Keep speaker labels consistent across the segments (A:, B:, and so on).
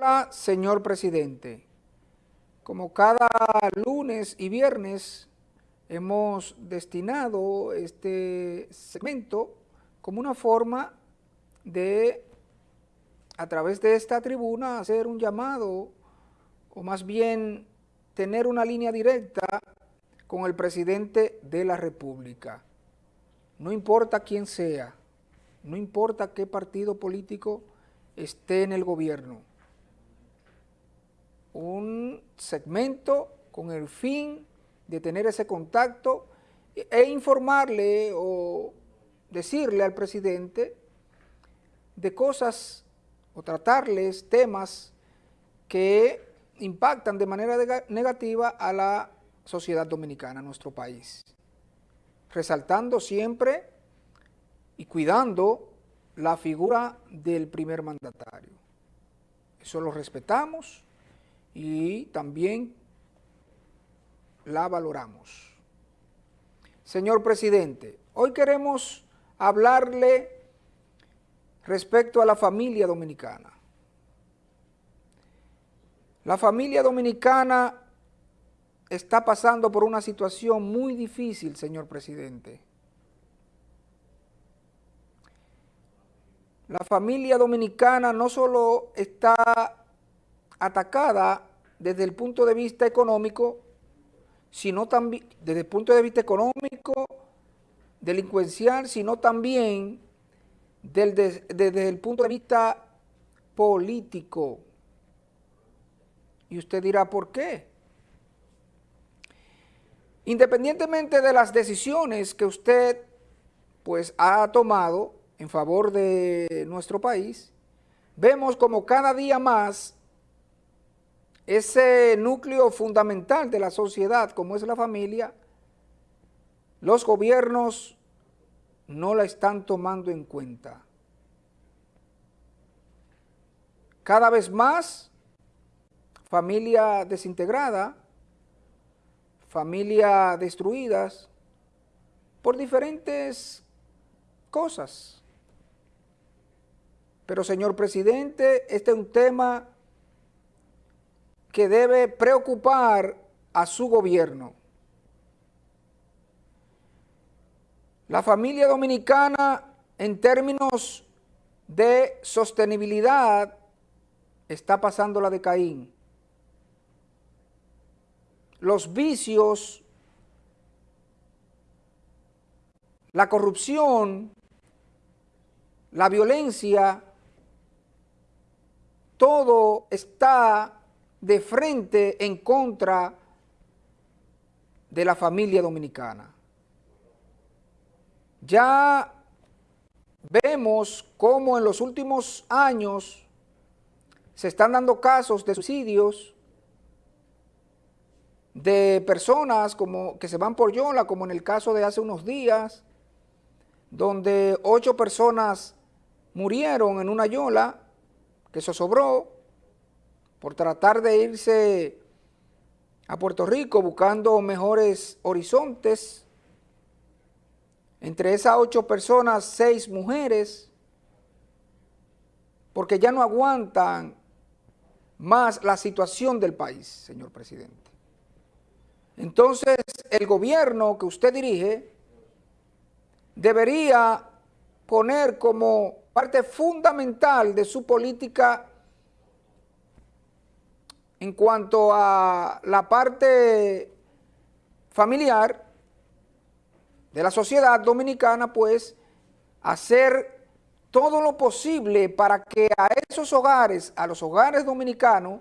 A: Hola, señor presidente. Como cada lunes y viernes hemos destinado este segmento como una forma de, a través de esta tribuna, hacer un llamado, o más bien tener una línea directa con el presidente de la República. No importa quién sea, no importa qué partido político esté en el gobierno. Un segmento con el fin de tener ese contacto e informarle o decirle al presidente de cosas o tratarles temas que impactan de manera negativa a la sociedad dominicana, a nuestro país, resaltando siempre y cuidando la figura del primer mandatario. Eso lo respetamos y también la valoramos. Señor presidente, hoy queremos hablarle respecto a la familia dominicana. La familia dominicana está pasando por una situación muy difícil, señor presidente. La familia dominicana no solo está atacada desde el punto de vista económico, sino también desde el punto de vista económico, delincuencial, sino también desde el punto de vista político. Y usted dirá, ¿por qué? Independientemente de las decisiones que usted pues ha tomado en favor de nuestro país, vemos como cada día más ese núcleo fundamental de la sociedad como es la familia, los gobiernos no la están tomando en cuenta. Cada vez más, familia desintegrada, familia destruidas por diferentes cosas. Pero señor presidente, este es un tema que debe preocupar a su gobierno. La familia dominicana en términos de sostenibilidad está pasando la de Caín. Los vicios, la corrupción, la violencia, todo está de frente en contra de la familia dominicana. Ya vemos cómo en los últimos años se están dando casos de suicidios de personas como que se van por Yola, como en el caso de hace unos días, donde ocho personas murieron en una Yola que se sobró por tratar de irse a Puerto Rico buscando mejores horizontes entre esas ocho personas, seis mujeres, porque ya no aguantan más la situación del país, señor presidente. Entonces, el gobierno que usted dirige debería poner como parte fundamental de su política en cuanto a la parte familiar, de la sociedad dominicana, pues, hacer todo lo posible para que a esos hogares, a los hogares dominicanos,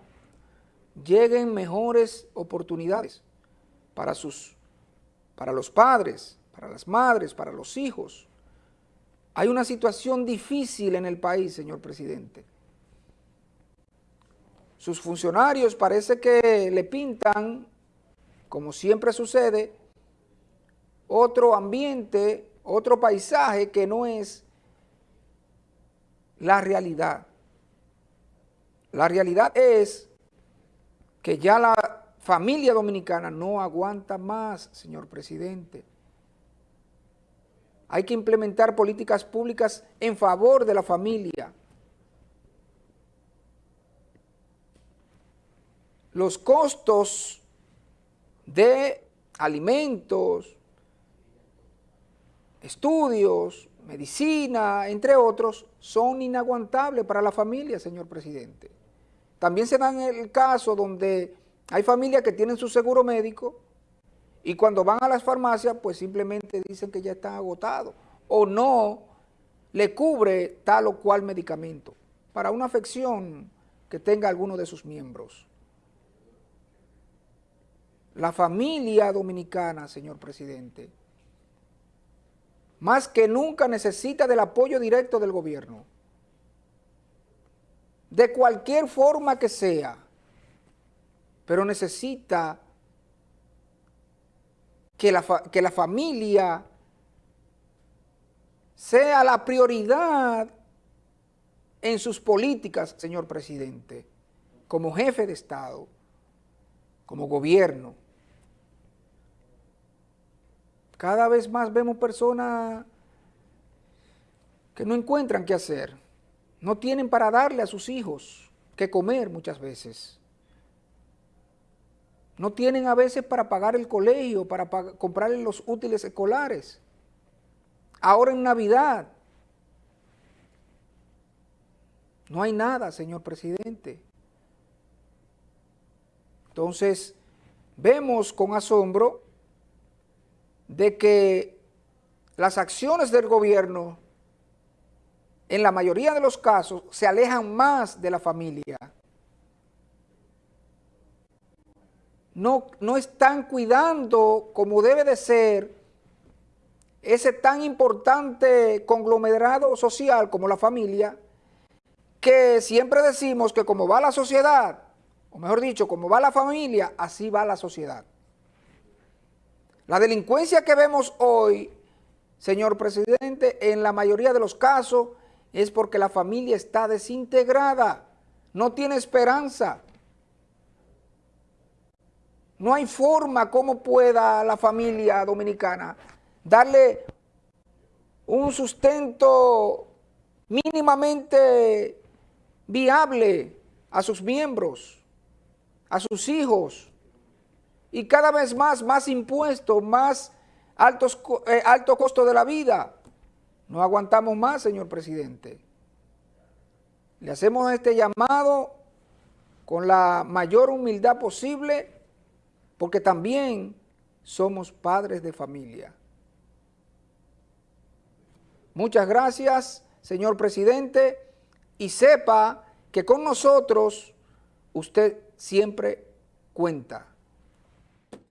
A: lleguen mejores oportunidades para, sus, para los padres, para las madres, para los hijos. Hay una situación difícil en el país, señor presidente. Sus funcionarios parece que le pintan, como siempre sucede, otro ambiente, otro paisaje que no es la realidad. La realidad es que ya la familia dominicana no aguanta más, señor presidente. Hay que implementar políticas públicas en favor de la familia. Los costos de alimentos, estudios, medicina, entre otros, son inaguantables para la familia, señor presidente. También se dan el caso donde hay familias que tienen su seguro médico y cuando van a las farmacias, pues simplemente dicen que ya están agotados o no le cubre tal o cual medicamento para una afección que tenga alguno de sus miembros. La familia dominicana, señor presidente, más que nunca necesita del apoyo directo del gobierno. De cualquier forma que sea, pero necesita que la, que la familia sea la prioridad en sus políticas, señor presidente, como jefe de Estado, como gobierno. Cada vez más vemos personas que no encuentran qué hacer, no tienen para darle a sus hijos que comer muchas veces. No tienen a veces para pagar el colegio, para comprarle los útiles escolares. Ahora en Navidad. No hay nada, señor presidente. Entonces, vemos con asombro de que las acciones del gobierno, en la mayoría de los casos, se alejan más de la familia. No, no están cuidando como debe de ser ese tan importante conglomerado social como la familia, que siempre decimos que como va la sociedad, o mejor dicho, como va la familia, así va la sociedad. La delincuencia que vemos hoy, señor presidente, en la mayoría de los casos es porque la familia está desintegrada, no tiene esperanza. No hay forma como pueda la familia dominicana darle un sustento mínimamente viable a sus miembros, a sus hijos, y cada vez más, más impuestos, más altos, eh, alto costo de la vida. No aguantamos más, señor presidente. Le hacemos este llamado con la mayor humildad posible, porque también somos padres de familia. Muchas gracias, señor presidente, y sepa que con nosotros usted siempre cuenta.